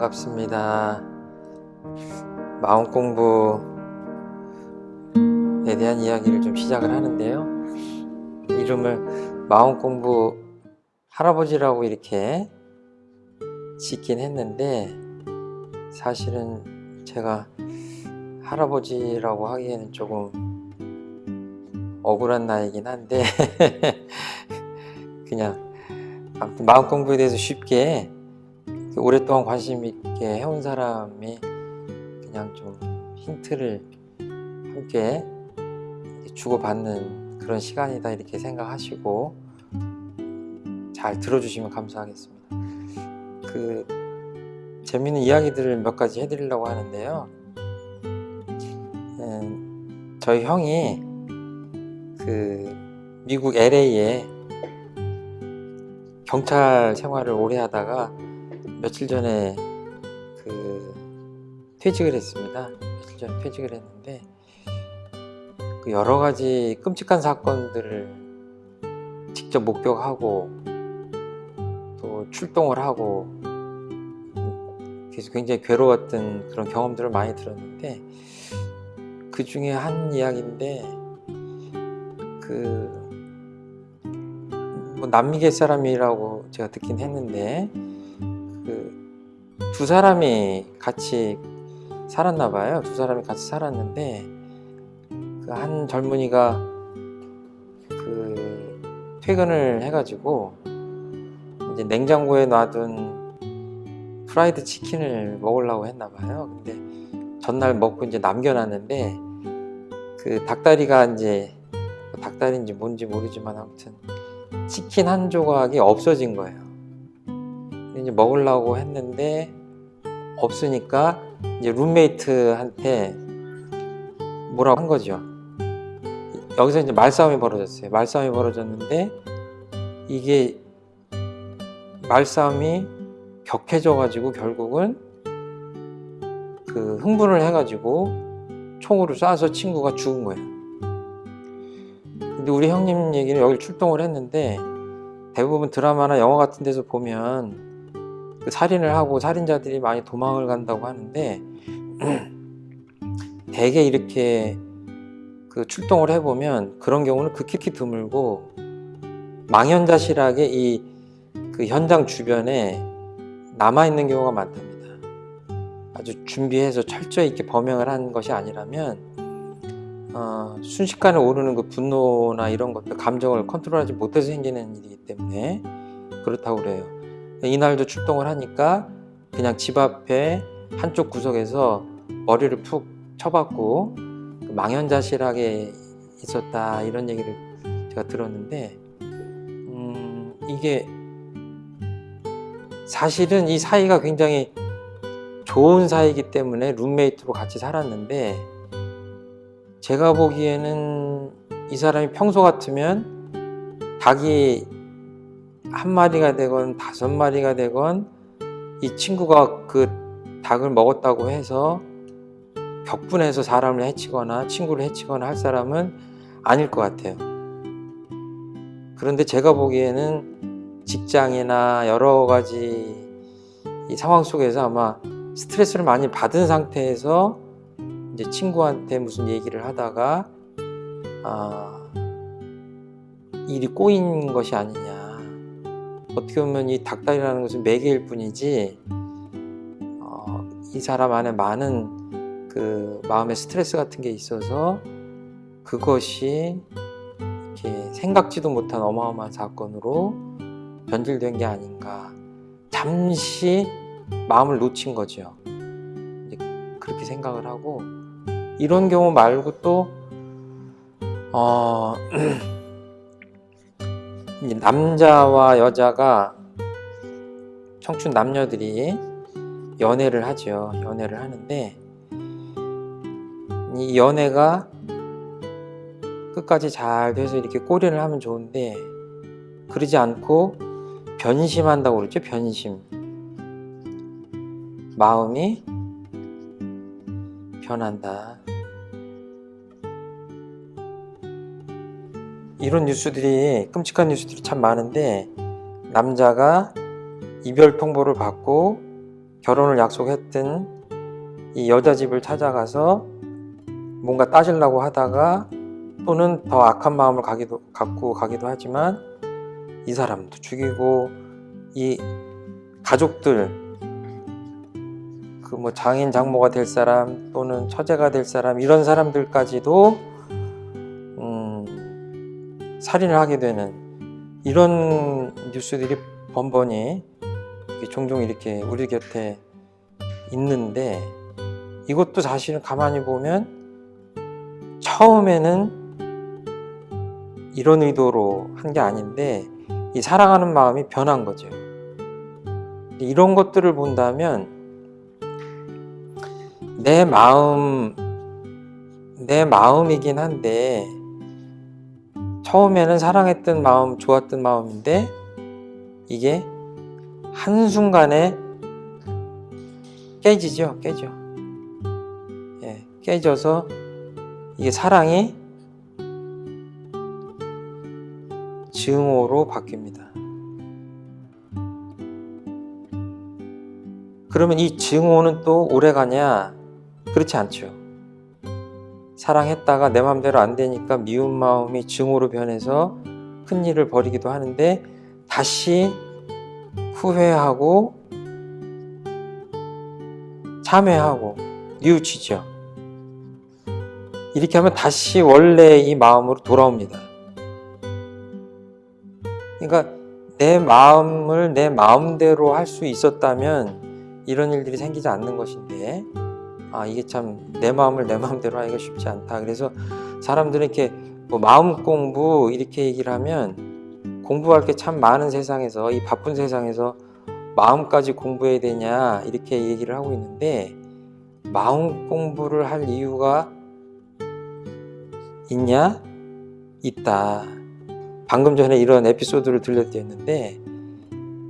반갑습니다. 마음 공부에 대한 이야기를 좀 시작을 하는데요. 이름을 마음 공부 할아버지라고 이렇게 짓긴 했는데 사실은 제가 할아버지라고 하기에는 조금 억울한 나이긴 한데 그냥 아무튼 마음 공부에 대해서 쉽게 오랫동안 관심 있게 해온 사람이 그냥 좀 힌트를 함께 주고받는 그런 시간이다 이렇게 생각하시고 잘 들어주시면 감사하겠습니다. 그 재밌는 이야기들을 몇 가지 해드리려고 하는데요. 음, 저희 형이 그 미국 LA에 경찰 생활을 오래 하다가 며칠 전에 그 퇴직을 했습니다. 며칠 전에 퇴직을 했는데 그 여러 가지 끔찍한 사건들을 직접 목격하고 또 출동을 하고 그래서 굉장히 괴로웠던 그런 경험들을 많이 들었는데 그 중에 한 이야기인데 그 뭐 남미계 사람이라고 제가 듣긴 했는데 그 두 사람이 같이 살았나 봐요. 두 사람이 같이 살았는데 그 한 젊은이가 그 퇴근을 해가지고 이제 냉장고에 놔둔 프라이드 치킨을 먹으려고 했나 봐요. 근데 전날 먹고 이제 남겨놨는데 그 닭다리가 이제 뭐 닭다리인지 뭔지 모르지만 아무튼 치킨 한 조각이 없어진 거예요. 이제 먹으려고 했는데 없으니까 이제 룸메이트한테 뭐라고 한 거죠. 여기서 이제 말싸움이 벌어졌어요. 말싸움이 벌어졌는데 이게 말싸움이 격해져 가지고 결국은 그 흥분을 해 가지고 총으로 쏴서 친구가 죽은 거예요. 근데 우리 형님 얘기는 여기 출동을 했는데 대부분 드라마나 영화 같은 데서 보면 그 살인을 하고 살인자들이 많이 도망을 간다고 하는데 대개 이렇게 그 출동을 해보면 그런 경우는 극히 드물고 망연자실하게 이 그 현장 주변에 남아 있는 경우가 많답니다. 아주 준비해서 철저히 이렇게 범행을 한 것이 아니라면 어, 순식간에 오르는 그 분노나 이런 것들 감정을 컨트롤하지 못해서 생기는 일이기 때문에 그렇다고 그래요. 이날도 출동을 하니까 그냥 집 앞에 한쪽 구석에서 머리를 푹 쳐박고 망연자실하게 있었다 이런 얘기를 제가 들었는데 음, 이게 사실은 이 사이가 굉장히 좋은 사이이기 때문에 룸메이트로 같이 살았는데 제가 보기에는 이 사람이 평소 같으면 닭이 한 마리가 되건 다섯 마리가 되건 이 친구가 그 닭을 먹었다고 해서 격분해서 사람을 해치거나 친구를 해치거나 할 사람은 아닐 것 같아요. 그런데 제가 보기에는 직장이나 여러 가지 이 상황 속에서 아마 스트레스를 많이 받은 상태에서 이제 친구한테 무슨 얘기를 하다가 아, 일이 꼬인 것이 아니냐. 어떻게 보면 이 닭다리라는 것은 매개일 뿐이지 어, 이 사람 안에 많은 그 마음의 스트레스 같은 게 있어서 그것이 이렇게 생각지도 못한 어마어마한 사건으로 변질된 게 아닌가. 잠시 마음을 놓친 거죠. 그렇게 생각을 하고 이런 경우 말고 또 어, 남자와 여자가 청춘 남녀들이 연애를 하죠. 연애를 하는데 이 연애가 끝까지 잘 돼서 이렇게 꼬리를 하면 좋은데 그러지 않고 변심한다고 그러죠. 변심. 마음이 변한다 이런 뉴스들이 끔찍한 뉴스들이 참 많은데 남자가 이별 통보를 받고 결혼을 약속했던 이 여자 집을 찾아가서 뭔가 따지려고 하다가 또는 더 악한 마음을 가기도, 갖고 가기도 하지만 이 사람도 죽이고 이 가족들 그 뭐 장인 장모가 될 사람 또는 처제가 될 사람 이런 사람들까지도 음, 살인을 하게 되는 이런 뉴스들이 번번이 종종 이렇게 우리 곁에 있는데 이것도 사실은 가만히 보면 처음에는 이런 의도로 한 게 아닌데 이 사랑하는 마음이 변한 거죠. 이런 것들을 본다면 내 마음 내 마음이긴 한데 처음에는 사랑했던 마음, 좋았던 마음인데 이게 한순간에 깨지죠, 깨져. 예, 깨져서 이게 사랑이 증오로 바뀝니다. 그러면 이 증오는 또 오래 가냐? 그렇지 않죠. 사랑했다가 내 마음대로 안 되니까 미운 마음이 증오로 변해서 큰 일을 벌이기도 하는데 다시 후회하고 참회하고 뉘우치죠. 이렇게 하면 다시 원래 이 마음으로 돌아옵니다. 그러니까 내 마음을 내 마음대로 할 수 있었다면 이런 일들이 생기지 않는 것인데 아 이게 참 내 마음을 내 마음대로 하기가 쉽지 않다. 그래서 사람들은 이렇게 뭐 마음 공부 이렇게 얘기를 하면 공부할 게 참 많은 세상에서 이 바쁜 세상에서 마음까지 공부해야 되냐 이렇게 얘기를 하고 있는데 마음 공부를 할 이유가 있냐? 있다. 방금 전에 이런 에피소드를 들려드렸는데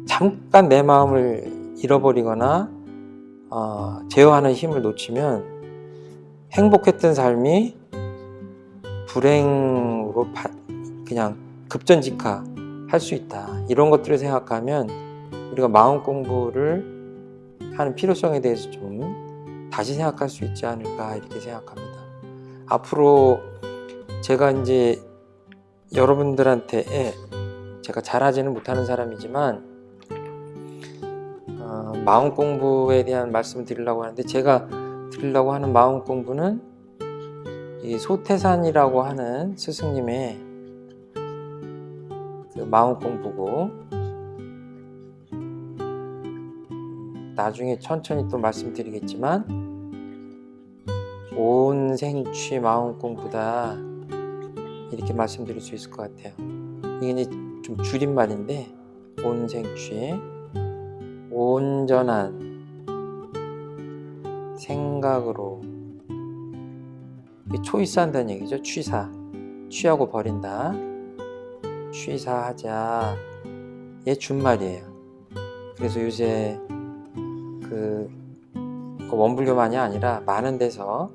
잠깐 내 마음을 잃어버리거나 어, 제어하는 힘을 놓치면 행복했던 삶이 불행으로 바- 그냥 급전직하 할 수 있다. 이런 것들을 생각하면 우리가 마음 공부를 하는 필요성에 대해서 좀 다시 생각할 수 있지 않을까 이렇게 생각합니다. 앞으로 제가 이제 여러분들한테 제가 잘하지는 못하는 사람이지만 어, 마음 공부에 대한 말씀을 드리려고 하는데 제가 드리려고 하는 마음 공부는 이 소태산이라고 하는 스승님의 그 마음 공부고 나중에 천천히 또 말씀드리겠지만 온 생취 마음 공부다 이렇게 말씀드릴 수 있을 것 같아요. 이게 좀 줄임말인데 온 생취 온전한 생각으로 초이스한다는 얘기죠. 취사 취하고 버린다. 취사하자. 얘 준말이에요. 그래서 요새 그 원불교만이 아니라 많은 데서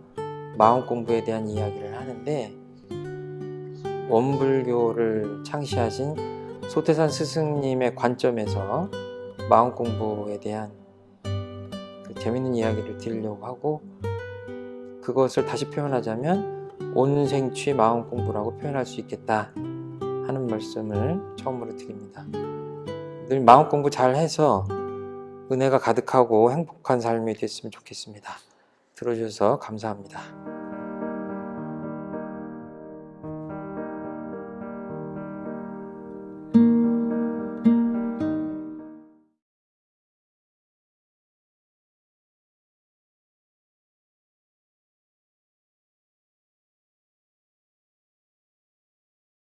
마음 공부에 대한 이야기를 하는데 원불교를 창시하신 소태산 스승님의 관점에서 마음 공부에 대한 그 재밌는 이야기를 드리려고 하고 그것을 다시 표현하자면 온생취 마음 공부라고 표현할 수 있겠다 하는 말씀을 처음으로 드립니다. 늘 마음 공부 잘 해서 은혜가 가득하고 행복한 삶이 됐으면 좋겠습니다. 들어주셔서 감사합니다.